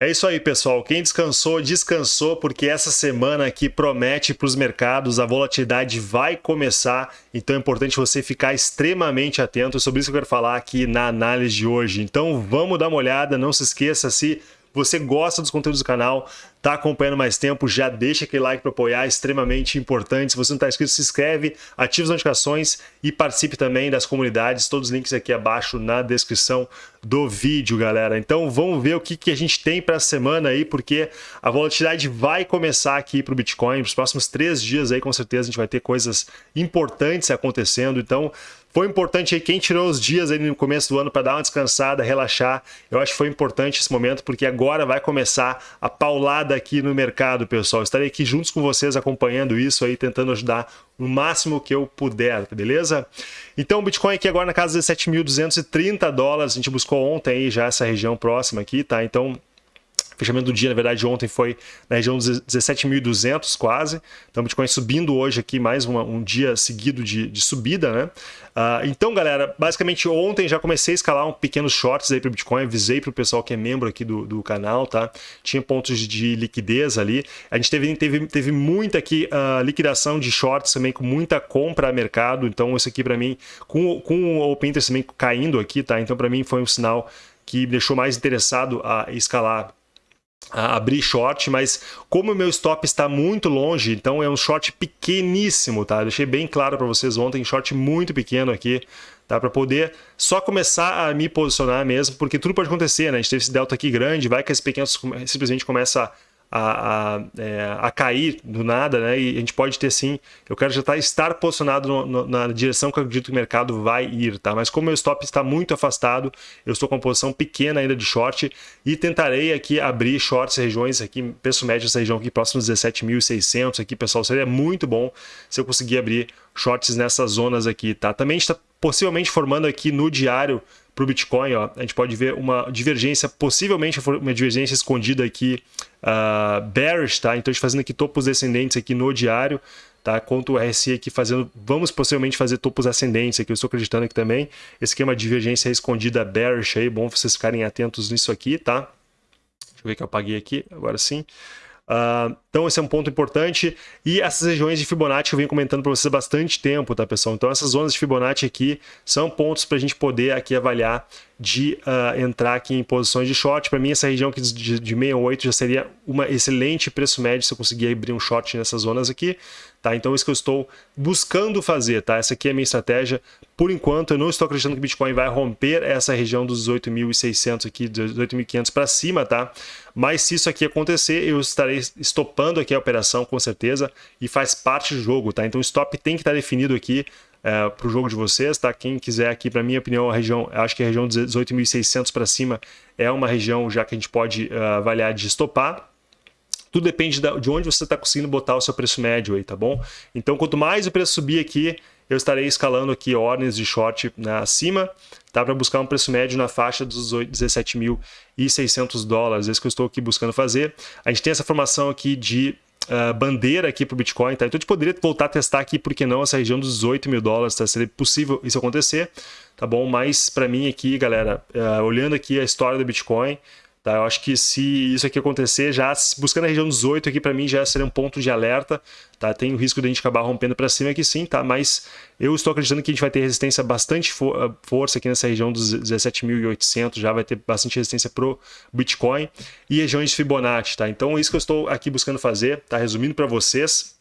É isso aí, pessoal. Quem descansou, descansou, porque essa semana aqui promete para os mercados, a volatilidade vai começar, então é importante você ficar extremamente atento. É sobre isso que eu quero falar aqui na análise de hoje. Então vamos dar uma olhada, não se esqueça se você gosta dos conteúdos do canal, está acompanhando mais tempo, já deixa aquele like para apoiar, é extremamente importante. Se você não está inscrito, se inscreve, ative as notificações e participe também das comunidades. Todos os links aqui abaixo na descrição do vídeo, galera. Então vamos ver o que, que a gente tem para a semana aí, porque a volatilidade vai começar aqui para o Bitcoin. Nos próximos três dias aí, com certeza, a gente vai ter coisas importantes acontecendo. Então foi importante aí quem tirou os dias aí no começo do ano para dar uma descansada, relaxar. Eu acho que foi importante esse momento, porque agora vai começar a paulada aqui no mercado, pessoal. Estarei aqui juntos com vocês acompanhando isso aí, tentando ajudar no máximo que eu puder, beleza? Então o Bitcoin aqui agora na casa de 17.230 dólares, a gente buscou ontem aí já essa região próxima aqui, tá? Então fechamento do dia, na verdade, ontem foi na região dos 17.200 quase. Então, o Bitcoin subindo hoje aqui, mais uma, um dia seguido de, de subida, né? Uh, então, galera, basicamente ontem já comecei a escalar um pequenos shorts aí para o Bitcoin, avisei para o pessoal que é membro aqui do, do canal, tá? Tinha pontos de liquidez ali. A gente teve, teve, teve muita aqui uh, liquidação de shorts também, com muita compra a mercado. Então, isso aqui para mim, com, com o Open Interest também caindo aqui, tá? Então, para mim foi um sinal que me deixou mais interessado a escalar abrir short, mas como o meu stop está muito longe, então é um short pequeníssimo, tá? Deixei bem claro para vocês ontem, short muito pequeno aqui, tá? Para poder só começar a me posicionar mesmo, porque tudo pode acontecer, né? A gente teve esse delta aqui grande, vai que esse pequeno simplesmente começa a a, a, é, a, cair do nada, né? E a gente pode ter sim, eu quero já estar, tá, estar posicionado no, no, na direção que eu acredito que o mercado vai ir, tá? Mas como meu stop está muito afastado, eu estou com uma posição pequena ainda de short e tentarei aqui abrir shorts regiões aqui, preço médio dessa região aqui próximo dos 17.600 aqui, pessoal, seria muito bom se eu conseguir abrir shorts nessas zonas aqui, tá? Também está possivelmente formando aqui no diário para o Bitcoin, ó, a gente pode ver uma divergência, possivelmente uma divergência escondida aqui, uh, bearish, tá? Então, a gente fazendo aqui topos descendentes aqui no diário, tá? Quanto o RSI aqui fazendo, vamos possivelmente fazer topos ascendentes aqui, eu estou acreditando aqui também. Esse aqui é uma divergência escondida bearish aí, bom vocês ficarem atentos nisso aqui, tá? Deixa eu ver que eu apaguei aqui, agora sim. Uh, então esse é um ponto importante. E essas regiões de Fibonacci eu venho comentando para vocês há bastante tempo, tá pessoal? Então essas zonas de Fibonacci aqui são pontos para a gente poder aqui avaliar de uh, entrar aqui em posições de short. Para mim essa região aqui de, de 68 já seria uma excelente preço médio se eu conseguir abrir um short nessas zonas aqui. Tá? Então isso que eu estou buscando fazer, tá? Essa aqui é a minha estratégia. Por enquanto eu não estou acreditando que o Bitcoin vai romper essa região dos 18.600 aqui, 18.500 para cima, tá? Mas se isso aqui acontecer, eu estarei estopando aqui a operação com certeza e faz parte do jogo, tá? Então o stop tem que estar definido aqui é, para o jogo de vocês, tá? Quem quiser aqui, para minha opinião, a região, acho que a região dos 18.600 para cima é uma região já que a gente pode uh, avaliar de estopar, tudo depende de onde você está conseguindo botar o seu preço médio aí, tá bom? Então, quanto mais o preço subir aqui, eu estarei escalando aqui ordens de short né, acima, tá? Para buscar um preço médio na faixa dos 17.600 dólares. Esse que eu estou aqui buscando fazer. A gente tem essa formação aqui de Uh, bandeira aqui para o Bitcoin, tá? Então a gente poderia voltar a testar aqui, por que não, essa região dos 18 mil dólares, tá? Seria possível isso acontecer, tá bom? Mas para mim aqui, galera, uh, olhando aqui a história do Bitcoin, Tá? Eu acho que se isso aqui acontecer, já buscando a região dos 8 aqui, para mim já seria um ponto de alerta. Tá? Tem o risco de a gente acabar rompendo para cima aqui sim, tá? mas eu estou acreditando que a gente vai ter resistência bastante ah, força aqui nessa região dos 17.800, já vai ter bastante resistência pro Bitcoin e regiões de Fibonacci. Tá? Então, isso que eu estou aqui buscando fazer, tá? resumindo para vocês,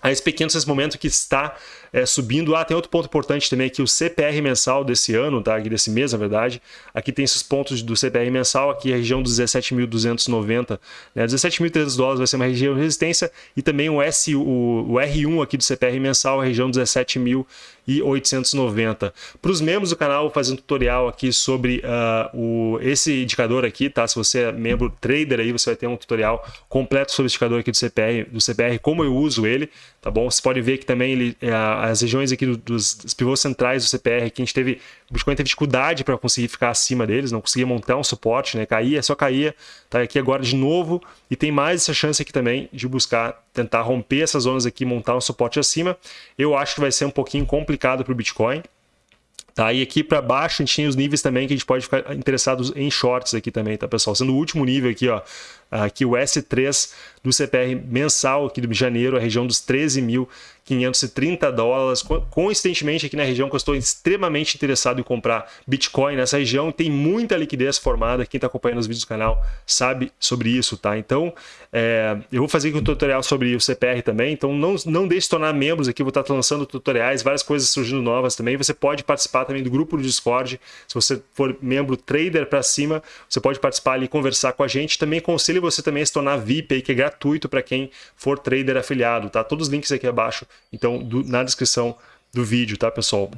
a esse pequeno nesse momento que está é, subindo. Ah, tem outro ponto importante também aqui, o CPR mensal desse ano, tá? Aqui desse mês, na verdade. Aqui tem esses pontos do CPR mensal, aqui a região dos 17.290, né? 17.300 dólares vai ser uma região de resistência e também o, S, o, o R1 aqui do CPR mensal, a região 17.890. Para os membros do canal, vou fazer um tutorial aqui sobre uh, o, esse indicador aqui, tá? Se você é membro trader aí, você vai ter um tutorial completo sobre o indicador aqui do CPR, do CPR, como eu uso ele, tá bom? Você pode ver que também ele, é, as regiões aqui dos, dos pivôs centrais do CPR, que a gente teve, o Bitcoin teve dificuldade para conseguir ficar acima deles, não conseguia montar um suporte, né? Caía, só caía, tá aqui agora de novo e tem mais essa chance aqui também de buscar tentar romper essas zonas aqui, montar um suporte acima. Eu acho que vai ser um pouquinho complicado para o Bitcoin, Tá? E aqui para baixo a gente tem os níveis também que a gente pode ficar interessados em shorts aqui também, tá pessoal? Sendo o último nível aqui, ó, aqui o S3 do CPR mensal aqui de janeiro, a região dos 13.530 dólares. Coincidentemente, aqui na região que eu estou extremamente interessado em comprar Bitcoin nessa região, tem muita liquidez formada. Quem está acompanhando os vídeos do canal sabe sobre isso, tá? Então, é, eu vou fazer um tutorial sobre o CPR também. Então, não, não deixe de tornar membros aqui. Vou estar lançando tutoriais, várias coisas surgindo novas também. Você pode participar também do grupo do Discord. Se você for membro trader para cima, você pode participar ali e conversar com a gente. Também conselho aconselho você também a se tornar VIP, aí, que é gratuito para quem for trader afiliado, tá? Todos os links aqui abaixo, então, do, na descrição do vídeo, tá, pessoal?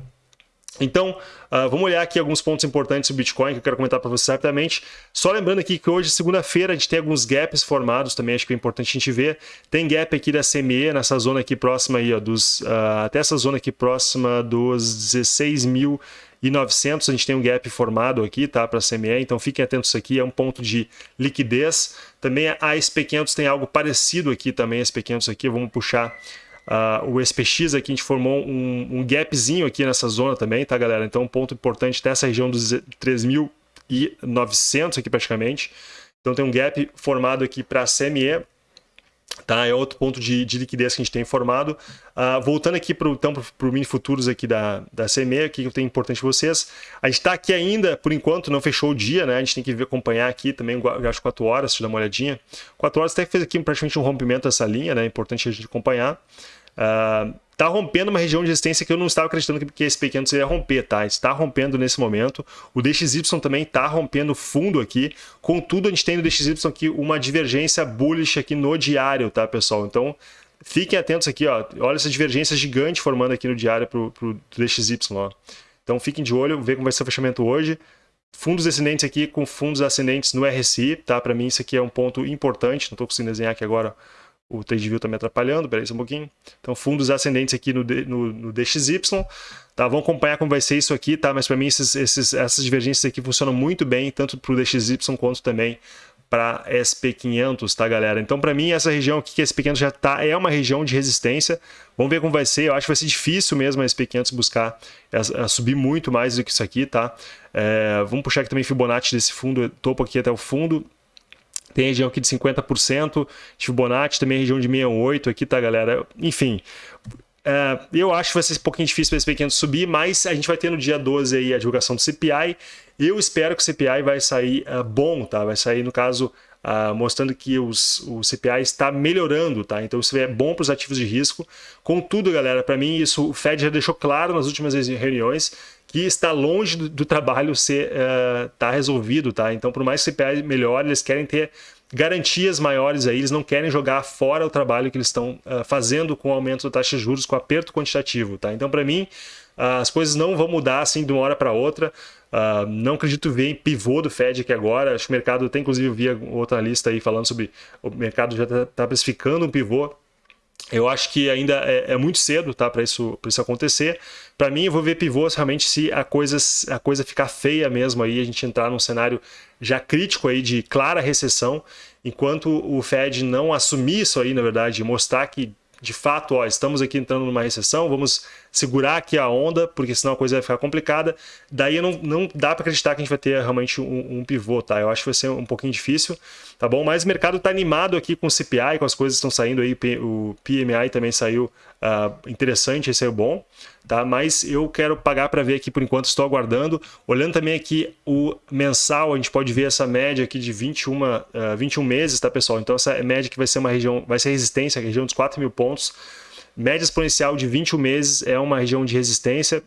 Então, uh, vamos olhar aqui alguns pontos importantes do Bitcoin que eu quero comentar para vocês rapidamente. Só lembrando aqui que hoje, segunda-feira, a gente tem alguns gaps formados também, acho que é importante a gente ver. Tem gap aqui da CME, nessa zona aqui próxima aí, ó, dos, uh, até essa zona aqui próxima dos 16 mil e 900 a gente tem um gap formado aqui, tá, para a CME, então fiquem atentos aqui, é um ponto de liquidez. Também a SP500 tem algo parecido aqui também, a SP500 aqui, vamos puxar uh, o SPX aqui, a gente formou um, um gapzinho aqui nessa zona também, tá, galera? Então um ponto importante dessa região dos 3.900 aqui praticamente. Então tem um gap formado aqui para a CME, Tá? É outro ponto de, de, liquidez que a gente tem formado. Uh, voltando aqui para então, o mini futuros aqui da, da CME, o que eu tenho importante para vocês. A gente está aqui ainda, por enquanto, não fechou o dia, né? A gente tem que acompanhar aqui também o gráfico 4 horas, eu dar uma olhadinha. 4 horas até fez aqui praticamente um rompimento dessa linha, né? É importante a gente acompanhar. Uh, Está rompendo uma região de resistência que eu não estava acreditando que esse SP500 ia romper, tá? Está rompendo nesse momento. O DXY também está rompendo fundo aqui. Contudo, a gente tem no DXY aqui uma divergência bullish aqui no diário, tá, pessoal? Então, fiquem atentos aqui, ó. Olha essa divergência gigante formando aqui no diário para o DXY, ó. Então, fiquem de olho, ver como vai ser o fechamento hoje. Fundos descendentes aqui com fundos ascendentes no RSI, tá? Para mim isso aqui é um ponto importante. Não estou conseguindo desenhar aqui agora o TradeView está me atrapalhando, peraí só um pouquinho. Então, fundos ascendentes aqui no, no, no, DXY, tá? Vamos acompanhar como vai ser isso aqui, tá? Mas para mim esses, esses, essas divergências aqui funcionam muito bem, tanto para o DXY quanto também para SP500, tá, galera? Então, para mim, essa região aqui que a SP500 já tá, é uma região de resistência. Vamos ver como vai ser. Eu acho que vai ser difícil mesmo a SP500 buscar a, a subir muito mais do que isso aqui, tá? É, vamos puxar aqui também Fibonacci desse fundo, topo aqui até o fundo. Tem região aqui de 50%, Fibonacci também região de 68 aqui, tá, galera? Enfim, é, eu acho que vai ser um pouquinho difícil para esse pequeno subir, mas a gente vai ter no dia 12 aí a divulgação do CPI. Eu espero que o CPI vai sair uh, bom, tá? Vai sair, no caso, uh, mostrando que os, o CPI está melhorando, tá? Então isso é bom para os ativos de risco. Contudo, galera, para mim isso o Fed já deixou claro nas últimas reuniões que está longe do, do trabalho ser uh, tá resolvido, tá? Então, por mais que o CPI melhore, eles querem ter garantias maiores aí, eles não querem jogar fora o trabalho que eles estão uh, fazendo com o aumento da taxa de juros, com aperto quantitativo, tá? Então, para mim, uh, as coisas não vão mudar assim de uma hora para outra. Uh, não acredito ver em pivô do Fed aqui agora. Acho que o mercado, tem inclusive vi outra lista aí falando sobre o mercado já está tá precificando um pivô eu acho que ainda é, é muito cedo tá, para isso, isso acontecer. Para mim, eu vou ver pivôs realmente se a coisa, a coisa ficar feia mesmo, aí a gente entrar num cenário já crítico aí de clara recessão, enquanto o Fed não assumir isso aí, na verdade, mostrar que de fato, ó, estamos aqui entrando numa recessão, vamos segurar aqui a onda, porque senão a coisa vai ficar complicada. Daí não, não dá para acreditar que a gente vai ter realmente um, um, pivô, tá? Eu acho que vai ser um pouquinho difícil, tá bom? Mas o mercado está animado aqui com o CPI, com as coisas que estão saindo aí, o PMI também saiu uh, interessante, esse é bom, tá? Mas eu quero pagar para ver aqui por enquanto, estou aguardando. Olhando também aqui o mensal, a gente pode ver essa média aqui de 21, uh, 21 meses, tá pessoal? Então essa média que vai ser uma região, vai ser resistência, região dos 4 mil pontos. Média exponencial de 21 meses é uma região de resistência,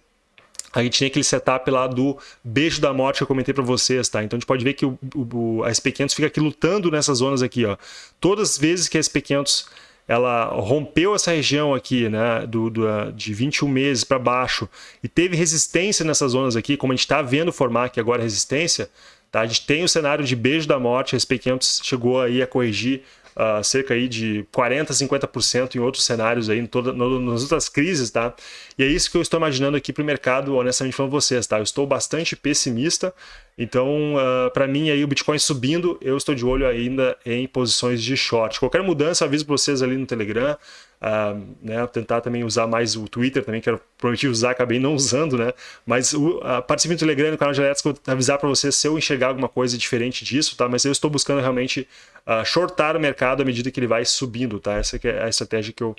a gente tem aquele setup lá do beijo da morte que eu comentei para vocês, tá? Então a gente pode ver que o, o, a SP500 fica aqui lutando nessas zonas aqui, ó. Todas as vezes que a SP500 ela rompeu essa região aqui, né, do, do de 21 meses para baixo e teve resistência nessas zonas aqui, como a gente está vendo formar aqui agora resistência, tá? A gente tem o cenário de beijo da morte, a SP500 chegou aí a corrigir uh, cerca aí de 40%, 50% em outros cenários aí, em toda, no, nas outras crises, tá? E é isso que eu estou imaginando aqui para o mercado, honestamente falando vocês, tá? Eu estou bastante pessimista, então uh, ah, para mim aí o Bitcoin subindo, eu estou de olho ainda em posições de short. Qualquer mudança, aviso para vocês ali no Telegram, uh, né, tentar também usar mais o Twitter também, que eu prometi usar, acabei não usando, né? Mas o, uh, participe no Telegram, no canal de eu vou avisar para você se eu enxergar alguma coisa diferente disso, tá? Mas eu estou buscando realmente uh, shortar o mercado à medida que ele vai subindo, tá? Essa é a estratégia que eu,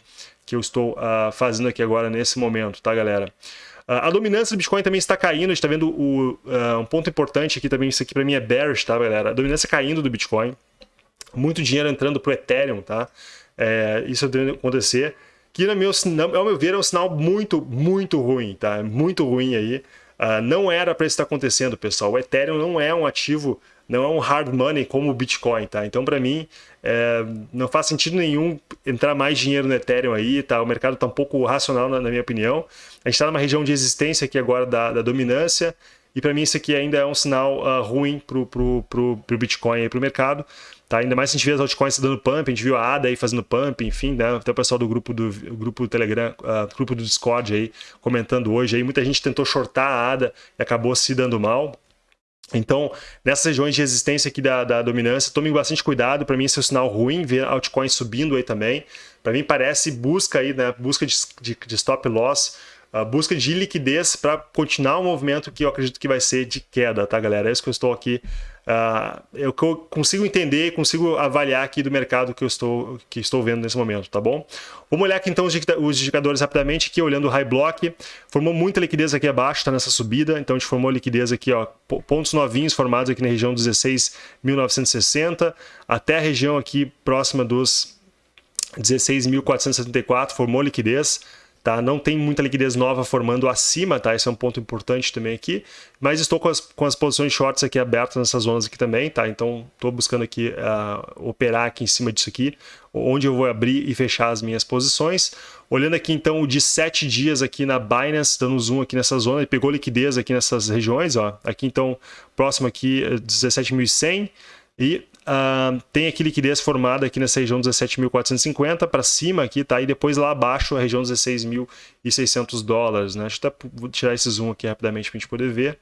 que eu estou uh, fazendo aqui agora nesse momento, tá, galera? a dominância do Bitcoin também está caindo, a gente está vendo o, um ponto importante aqui também, isso aqui para mim é bearish, tá, galera? A dominância caindo do Bitcoin, muito dinheiro entrando para o Ethereum, tá? É, isso acontecer. Que, no meu, ao meu ver, é um sinal muito, muito ruim, tá? Muito ruim aí. Uh, não era para isso estar acontecendo, pessoal. O Ethereum não é um ativo, não é um hard money como o Bitcoin, tá? Então, para mim, é, não faz sentido nenhum entrar mais dinheiro no Ethereum aí, tá? O mercado está um pouco racional, na, na, minha opinião. A gente está numa região de existência aqui agora da, da dominância. E para mim isso aqui ainda é um sinal uh, ruim para o Bitcoin e para o mercado. Tá? Ainda mais se a gente vê as altcoins dando pump, a gente viu a ADA aí fazendo pump, enfim, né? até o pessoal do grupo do grupo do Telegram, uh, grupo do Discord aí comentando hoje. Aí muita gente tentou shortar a ADA e acabou se dando mal. Então, nessas regiões de resistência aqui da, da dominância, tome bastante cuidado. Para mim, esse é um sinal ruim, ver altcoins subindo aí também. Para mim, parece busca aí, né? Busca de, de, de stop loss a busca de liquidez para continuar o movimento que eu acredito que vai ser de queda, tá, galera? É isso que eu estou aqui. Uh, eu consigo entender, consigo avaliar aqui do mercado que eu estou, que estou vendo nesse momento, tá bom? Vamos olhar aqui então os indicadores rapidamente, aqui olhando o high block, formou muita liquidez aqui abaixo, está nessa subida, então a gente formou liquidez aqui, ó, pontos novinhos formados aqui na região 16.960, até a região aqui próxima dos 16.474, formou liquidez, Tá? Não tem muita liquidez nova formando acima, tá? Esse é um ponto importante também aqui. Mas estou com as, com as posições shorts aqui abertas nessas zonas aqui também, tá? Então estou buscando aqui uh, operar aqui em cima disso aqui, onde eu vou abrir e fechar as minhas posições. Olhando aqui então o de 7 dias aqui na Binance, dando zoom aqui nessa zona, ele pegou liquidez aqui nessas regiões, ó. Aqui então, próximo aqui 17.100 e Uh, tem aqui liquidez formada aqui nessa região 17.450 para cima aqui, tá? E depois lá abaixo a região 16.600 dólares, né? Deixa eu até tirar esse zoom aqui rapidamente para a gente poder ver.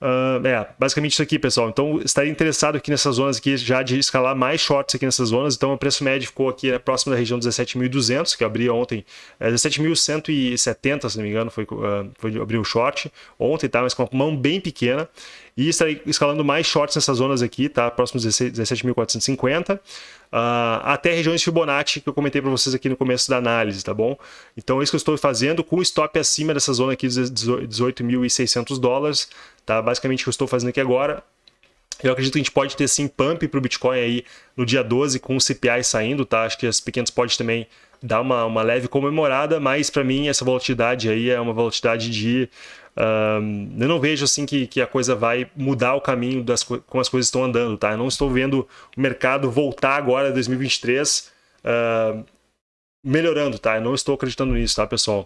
Uh, é, basicamente isso aqui, pessoal. Então, estaria interessado aqui nessas zonas aqui já de escalar mais shorts aqui nessas zonas. Então, o preço médio ficou aqui né, próximo da região 17.200, que eu abri ontem. É, 17.170, se não me engano, foi, uh, foi abrir o short ontem, tá? Mas com uma mão bem pequena. E estarei escalando mais shorts nessas zonas aqui, tá? Próximo 17.450. Uh, até regiões Fibonacci que eu comentei para vocês aqui no começo da análise, tá bom? Então, é isso que eu estou fazendo com stop acima dessa zona aqui de 18.600 dólares, tá? Basicamente o que eu estou fazendo aqui agora. Eu acredito que a gente pode ter sim pump para o Bitcoin aí no dia 12 com o CPI saindo, tá? Acho que as pequenas pode também dar uma, uma leve comemorada, mas para mim essa volatilidade aí é uma volatilidade de Uh, eu não vejo assim que, que a coisa vai mudar o caminho das como as coisas estão andando, tá? Eu não estou vendo o mercado voltar agora em 2023 uh, melhorando, tá? Eu não estou acreditando nisso, tá, pessoal?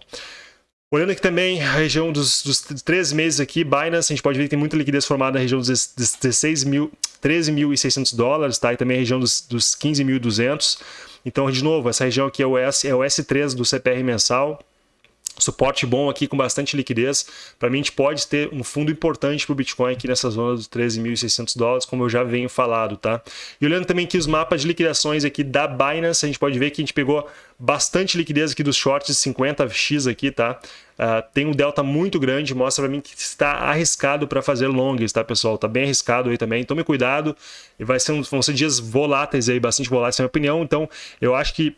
Olhando aqui também a região dos, dos 13 meses aqui, Binance, a gente pode ver que tem muita liquidez formada na região dos 16 mil, 13.600 dólares, tá? E também a região dos, dos 15.200. Então, de novo, essa região aqui é o, S, é o S3 do CPR mensal suporte bom aqui com bastante liquidez. Para mim, a gente pode ter um fundo importante para o Bitcoin aqui nessa zona dos 13.600 dólares, como eu já venho falado, tá? E olhando também aqui os mapas de liquidações aqui da Binance, a gente pode ver que a gente pegou bastante liquidez aqui dos shorts 50x aqui, tá? Uh, tem um delta muito grande, mostra para mim que está arriscado para fazer longs, tá, pessoal? Tá bem arriscado aí também, tome cuidado. E vai ser um, vão ser dias voláteis aí, bastante voláteis, na minha opinião. Então, eu acho que,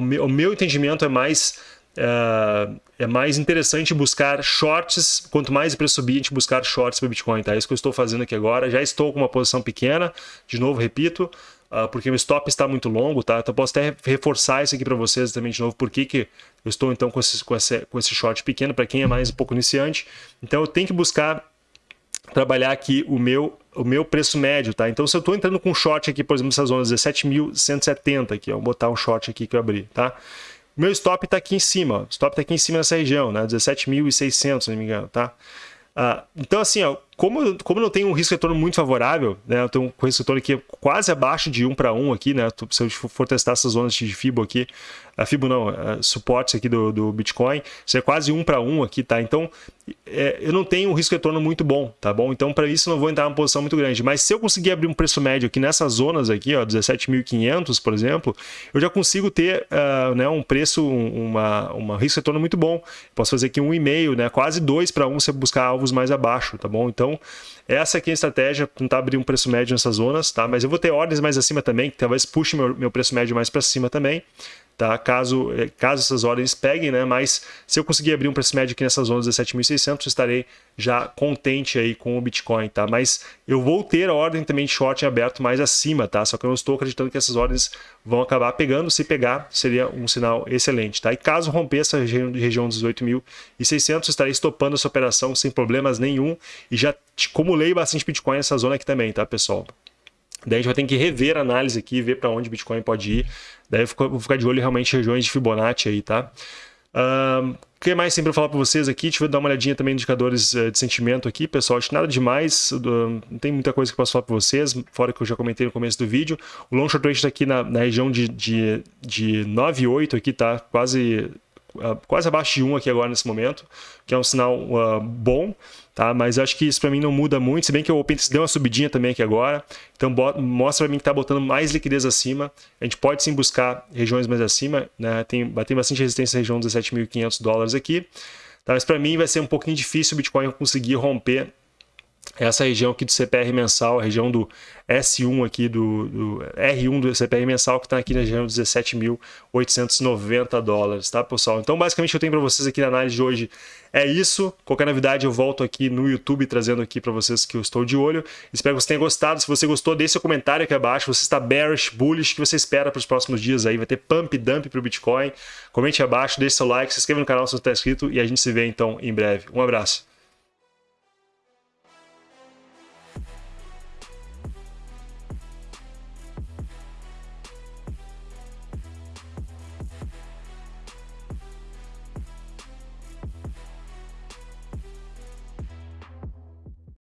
meu, ao meu entendimento, é mais é, mais interessante buscar shorts, quanto mais o preço subir, a gente buscar shorts para Bitcoin, tá? É isso que eu estou fazendo aqui agora. Já estou com uma posição pequena, de novo, repito, uh, porque o stop está muito longo, tá? Então posso até reforçar isso aqui para vocês também de novo, por que, que eu estou então com esse, com esse, com esse short pequeno, para quem é mais um pouco iniciante. Então eu tenho que buscar trabalhar aqui o meu o meu preço médio, tá? Então se eu estou entrando com um short aqui, por exemplo, nessa zona 17.170 aqui, ó, vou botar um short aqui que eu abri, tá? Meu stop está aqui em cima, o stop está aqui em cima nessa região, né? 17.600, se não me engano, tá? Uh, então, assim, ó, como, como não tem um risco retorno muito favorável, né? Eu tenho um risco retorno aqui quase abaixo de 1 para 1 aqui, né? Se eu for testar essas zonas de FIBO aqui, a FIBO não, a suportes aqui do, do Bitcoin, isso é quase 1 para 1 aqui, tá? Então, é, eu não tenho um risco retorno muito bom, tá bom? Então, para isso, eu não vou entrar numa posição muito grande. Mas se eu conseguir abrir um preço médio aqui nessas zonas aqui, ó, 17.500, por exemplo, eu já consigo ter uh, né, um preço, uma, uma risco retorno muito bom. Posso fazer aqui um e-mail, né? Quase 2 para 1 se eu buscar alvos mais abaixo, tá bom? Então, essa aqui é a estratégia, tentar abrir um preço médio nessas zonas, tá? Mas eu vou ter ordens mais acima também, que talvez puxe meu, meu preço médio mais para cima também tá? Caso, eh, caso essas ordens peguem, né? Mas se eu conseguir abrir um preço médio aqui nessas zonas 17.600, estarei já contente aí com o Bitcoin, tá? Mas eu vou ter a ordem também de short aberto mais acima, tá? Só que eu não estou acreditando que essas ordens vão acabar pegando. Se pegar, seria um sinal excelente, tá? E caso romper essa região, região dos 18.600, estarei estopando essa operação sem problemas nenhum e já acumulei bastante Bitcoin nessa zona aqui também, tá, pessoal? Daí a gente vai ter que rever a análise aqui, ver para onde o Bitcoin pode ir. Daí eu vou ficar de olho realmente em regiões de Fibonacci aí, tá? O que mais sempre falar para vocês aqui? Deixa eu dar uma olhadinha também nos indicadores eh, de sentimento aqui, pessoal. Acho nada demais, não tem muita coisa que eu posso falar para vocês, fora que eu já comentei no começo do vídeo. O long short rate está aqui na, na, região de, de, de 9,8 aqui, tá? Quase, uh, quase abaixo de 1 aqui agora nesse momento, que é um sinal uh, bom tá? Mas acho que isso para mim não muda muito, se bem que o OpenText deu uma subidinha também aqui agora, então mostra para mim que está botando mais liquidez acima, a gente pode sim buscar regiões mais acima, né? Tem, tem bastante resistência na região dos 17.500 dólares aqui, tá? mas para mim vai ser um pouquinho difícil o Bitcoin conseguir romper essa região aqui do CPR mensal, a região do S1 aqui, do, do R1 do CPR mensal, que está aqui na região dos 17.890 dólares, tá, pessoal? Então, basicamente, eu tenho para vocês aqui na análise de hoje é isso. Qualquer novidade, eu volto aqui no YouTube trazendo aqui para vocês que eu estou de olho. Espero que você tenha gostado. Se você gostou, deixe seu comentário aqui abaixo. Você está bearish, bullish, o que você espera para os próximos dias aí? Vai ter pump dump para o Bitcoin? Comente abaixo, deixe seu like, se inscreva no canal se não está inscrito e a gente se vê então em breve. Um abraço.